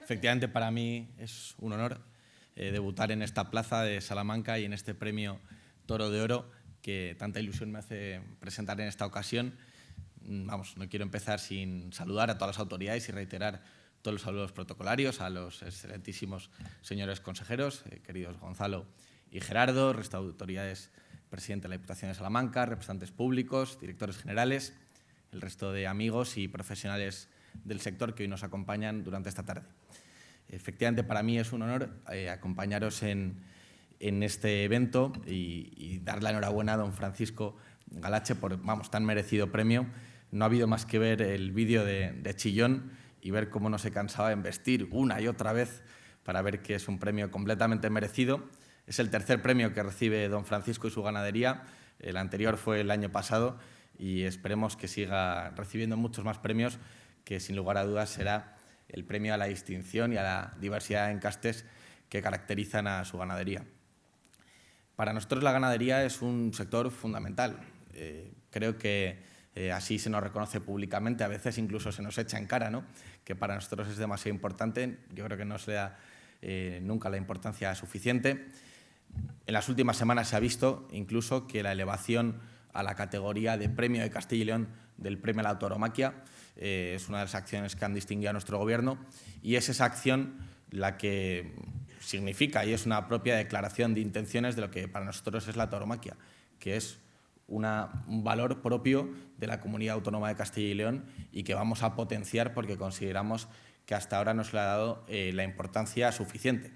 Efectivamente, para mí es un honor eh, debutar en esta plaza de Salamanca y en este premio Toro de Oro que tanta ilusión me hace presentar en esta ocasión. Mm, vamos, no quiero empezar sin saludar a todas las autoridades y reiterar todos los saludos protocolarios a los excelentísimos señores consejeros, eh, queridos Gonzalo y Gerardo, autoridades, presidente de la Diputación de Salamanca, representantes públicos, directores generales, el resto de amigos y profesionales del sector que hoy nos acompañan durante esta tarde. Efectivamente, para mí es un honor eh, acompañaros en, este evento y, dar la enhorabuena a don Francisco Galache por vamos, tan merecido premio. No ha habido más que ver el vídeo de, de Chillón y ver cómo no se cansaba en vestir una y otra vez para ver que es un premio completamente merecido. Es el tercer premio que recibe don Francisco y su ganadería. El anterior fue el año pasado y esperemos que siga recibiendo muchos más premios, que sin lugar a dudas será el premio a la distinción y a la diversidad en castes que caracterizan a su ganadería. Para nosotros la ganadería es un sector fundamental. Eh, creo que eh, así se nos reconoce públicamente, a veces incluso se nos echa en cara, ¿no? que para nosotros es demasiado importante. Yo creo que no se da eh, nunca la importancia suficiente. En las últimas semanas se ha visto incluso que la elevación a la categoría de premio de Castilla y León del premio a la autoromaquia. Eh, es una de las acciones que han distinguido a nuestro gobierno y es esa acción la que significa y es una propia declaración de intenciones de lo que para nosotros es la tauromaquia, que es un valor propio de la comunidad autónoma de Castilla y León y que vamos a potenciar porque consideramos que hasta ahora no se le ha dado eh, la importancia suficiente.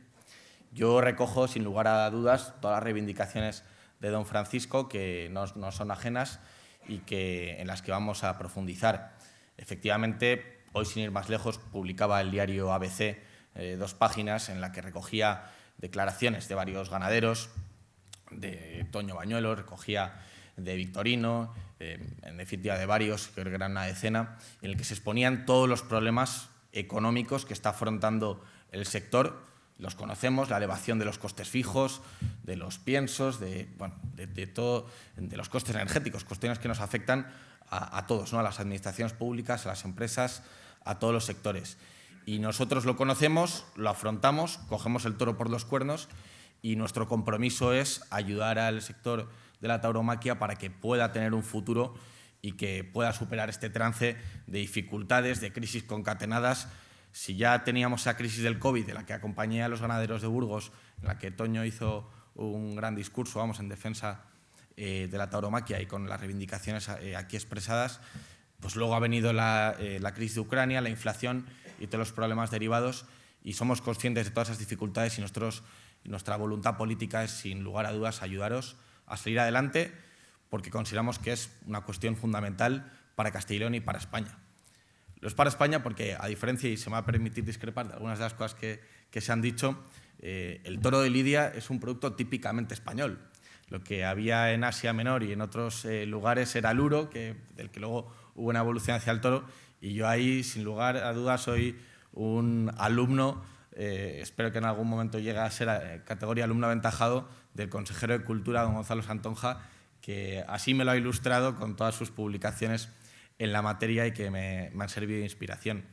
Yo recojo, sin lugar a dudas, todas las reivindicaciones de don Francisco, que no, son ajenas y que, en las que vamos a profundizar. Efectivamente, hoy sin ir más lejos, publicaba el diario ABC eh, dos páginas en las que recogía declaraciones de varios ganaderos, de Toño Bañuelo, recogía de Victorino, eh, en definitiva de varios, que eran una decena, en el que se exponían todos los problemas económicos que está afrontando el sector. Los conocemos, la elevación de los costes fijos, de los piensos, de, bueno, de, todo, de los costes energéticos, cuestiones que nos afectan a, todos, ¿no? a las administraciones públicas, a las empresas, a todos los sectores. Y nosotros lo conocemos, lo afrontamos, cogemos el toro por los cuernos y nuestro compromiso es ayudar al sector de la tauromaquia para que pueda tener un futuro y que pueda superar este trance de dificultades, de crisis concatenadas si ya teníamos esa crisis del COVID, de la que acompañé a los ganaderos de Burgos, en la que Toño hizo un gran discurso vamos, en defensa eh, de la tauromaquia y con las reivindicaciones eh, aquí expresadas, pues luego ha venido eh, la, crisis de Ucrania, la inflación y todos los problemas derivados y somos conscientes de todas esas dificultades y nuestra voluntad política es, sin lugar a dudas, ayudaros a salir adelante porque consideramos que es una cuestión fundamental para Castilla y para España. Lo es para España porque, a diferencia, y se me va a permitir discrepar de algunas de las cosas que, se han dicho, el toro de Lidia es un producto típicamente español. Lo que había en Asia Menor y en otros eh, lugares era el uro, que, del que luego hubo una evolución hacia el toro, y yo ahí, sin lugar a dudas, soy un alumno, eh, espero que en algún momento llegue a ser categoría alumno aventajado del consejero de Cultura, don Gonzalo Santonja, que así me lo ha ilustrado con todas sus publicaciones en la materia y que me, han servido de inspiración.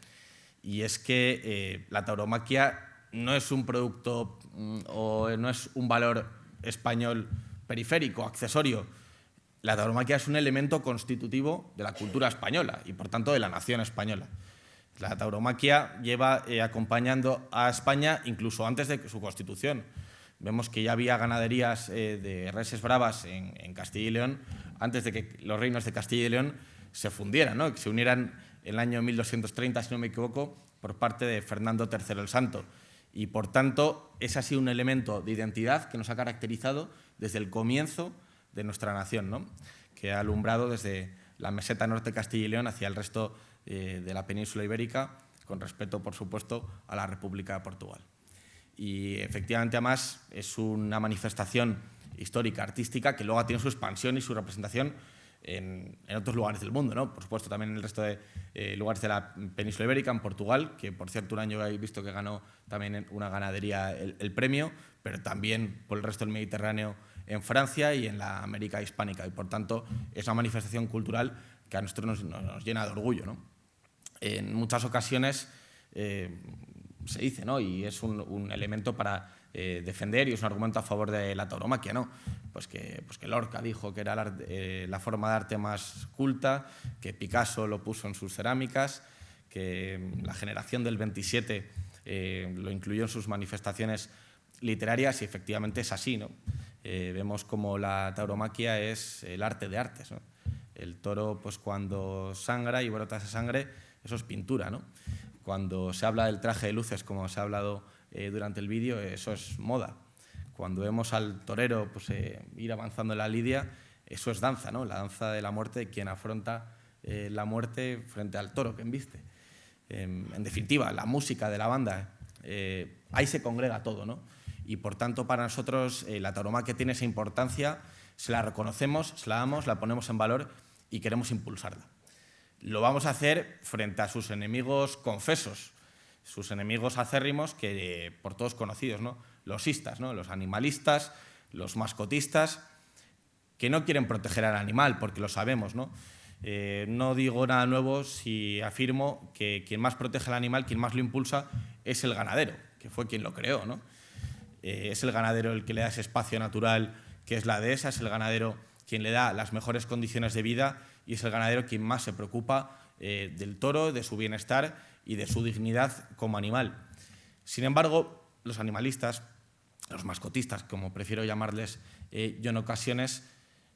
Y es que eh, la tauromaquia no es un producto mm, o no es un valor español periférico, accesorio. La tauromaquia es un elemento constitutivo de la cultura española y, por tanto, de la nación española. La tauromaquia lleva eh, acompañando a España incluso antes de su constitución. Vemos que ya había ganaderías eh, de reses bravas en, Castilla y León antes de que los reinos de Castilla y León se fundieran, ¿no? que se unieran en el año 1230, si no me equivoco, por parte de Fernando III el Santo. Y por tanto, ese ha sido un elemento de identidad que nos ha caracterizado desde el comienzo de nuestra nación, ¿no? que ha alumbrado desde la meseta norte de Castilla y León hacia el resto eh, de la península ibérica, con respeto, por supuesto, a la República de Portugal. Y efectivamente, además, es una manifestación histórica, artística, que luego tenido su expansión y su representación en, otros lugares del mundo, ¿no? por supuesto también en el resto de eh, lugares de la península ibérica, en Portugal, que por cierto un año he visto que ganó también una ganadería el, premio, pero también por el resto del Mediterráneo en Francia y en la América hispánica. Y por tanto es una manifestación cultural que a nosotros nos, llena de orgullo. ¿no? En muchas ocasiones, eh, se dice, ¿no? Y es un, elemento para eh, defender y es un argumento a favor de la tauromaquia, ¿no? Pues que, pues que Lorca dijo que era eh, la, forma de arte más culta, que Picasso lo puso en sus cerámicas, que la generación del 27 eh, lo incluyó en sus manifestaciones literarias y efectivamente es así, ¿no? vemos como la tauromaquia es el arte de artes, ¿no? El toro, pues cuando sangra y brota esa sangre, eso es pintura, ¿no? Cuando se habla del traje de luces, como se ha hablado eh, durante el vídeo, eso es moda. Cuando vemos al torero pues, eh, ir avanzando en la lidia, eso es danza, ¿no? la danza de la muerte, quien afronta eh, la muerte frente al toro que embiste. Em, en definitiva, la música de la banda, ahí se congrega todo. ¿no? Y por tanto, para nosotros, la tauromaquia tiene esa importancia, se la reconocemos, se la damos, la ponemos en valor y queremos impulsarla lo vamos a hacer frente a sus enemigos confesos, sus enemigos acérrimos, que por todos conocidos, ¿no? los istas, ¿no? los animalistas, los mascotistas, que no quieren proteger al animal, porque lo sabemos. ¿no? Eh, no digo nada nuevo si afirmo que quien más protege al animal, quien más lo impulsa, es el ganadero, que fue quien lo creó. ¿no? Eh, es el ganadero el que le da ese espacio natural que es la dehesa, es el ganadero quien le da las mejores condiciones de vida y es el ganadero quien más se preocupa eh, del toro, de su bienestar y de su dignidad como animal. Sin embargo, los animalistas, los mascotistas, como prefiero llamarles eh, yo en ocasiones,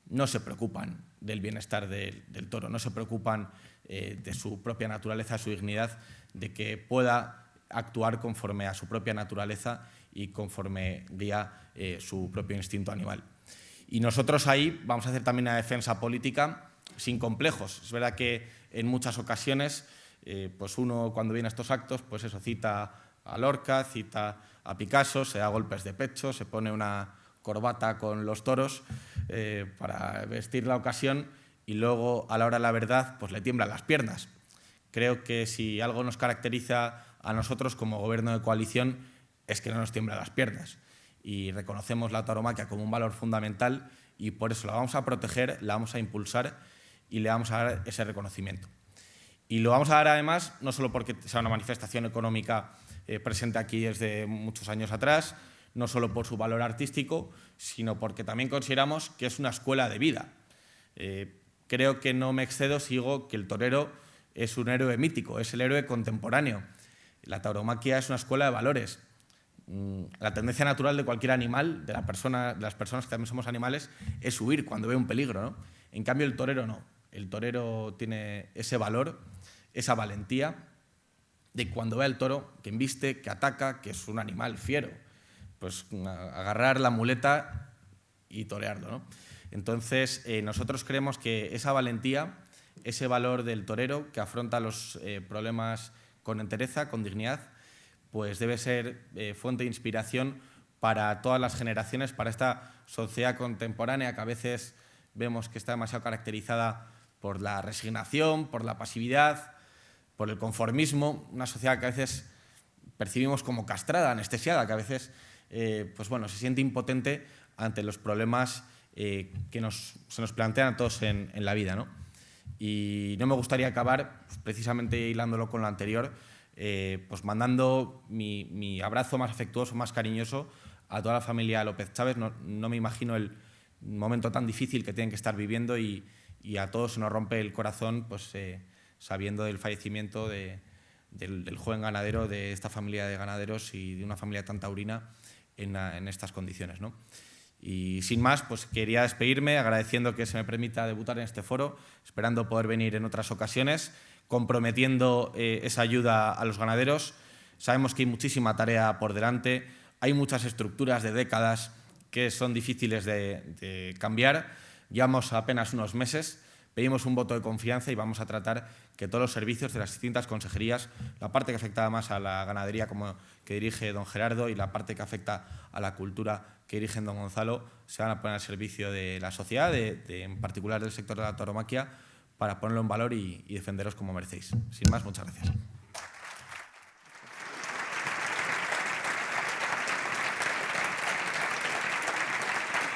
no se preocupan del bienestar del toro, no se preocupan eh, de su propia naturaleza, su dignidad, de que pueda actuar conforme a su propia naturaleza y conforme guía su propio instinto animal. Y nosotros ahí vamos a hacer también una defensa política sin complejos. Es verdad que en muchas ocasiones, eh, pues uno cuando viene a estos actos, pues eso, cita a Lorca, cita a Picasso, se da golpes de pecho, se pone una corbata con los toros eh, para vestir la ocasión y luego a la hora de la verdad pues le tiemblan las piernas. Creo que si algo nos caracteriza a nosotros como gobierno de coalición es que no nos tiemblan las piernas y reconocemos la tauromaquia como un valor fundamental y por eso la vamos a proteger, la vamos a impulsar y le vamos a dar ese reconocimiento. Y lo vamos a dar además no solo porque sea una manifestación económica eh, presente aquí desde muchos años atrás, no solo por su valor artístico, sino porque también consideramos que es una escuela de vida. Eh, creo que no me excedo si digo que el torero es un héroe mítico, es el héroe contemporáneo. La tauromaquia es una escuela de valores. Mm, la tendencia natural de cualquier animal, de, la persona, de las personas que también somos animales, es huir cuando ve un peligro. ¿no? En cambio, el torero no. El torero tiene ese valor, esa valentía de cuando ve al toro que embiste, que ataca, que es un animal fiero, pues agarrar la muleta y torearlo. ¿no? Entonces, eh, nosotros creemos que esa valentía, ese valor del torero que afronta los eh, problemas con entereza, con dignidad, pues debe ser eh, fuente de inspiración para todas las generaciones, para esta sociedad contemporánea que a veces vemos que está demasiado caracterizada por la resignación, por la pasividad, por el conformismo, una sociedad que a veces percibimos como castrada, anestesiada, que a veces eh, pues bueno, se siente impotente ante los problemas eh, que se nos plantean a todos en, la vida. ¿no? Y no me gustaría acabar, pues, precisamente hilándolo con lo anterior, eh, pues mandando mi, abrazo más afectuoso, más cariñoso a toda la familia López Chávez. No, no me imagino el, momento tan difícil que tienen que estar viviendo y, a todos nos rompe el corazón pues, eh, sabiendo del fallecimiento del, joven ganadero de esta familia de ganaderos y de una familia tan taurina en, estas condiciones. ¿no? Y sin más, pues quería despedirme agradeciendo que se me permita debutar en este foro, esperando poder venir en otras ocasiones, comprometiendo eh, esa ayuda a los ganaderos. Sabemos que hay muchísima tarea por delante, hay muchas estructuras de décadas que son difíciles de, cambiar. Llevamos apenas unos meses, pedimos un voto de confianza y vamos a tratar que todos los servicios de las distintas consejerías, la parte que afecta más a la ganadería como que dirige don Gerardo y la parte que afecta a la cultura que dirige don Gonzalo, se van a poner al servicio de la sociedad, de, en particular del sector de la tauromaquia, para ponerlo en valor y, y defenderos como merecéis. Sin más, muchas gracias.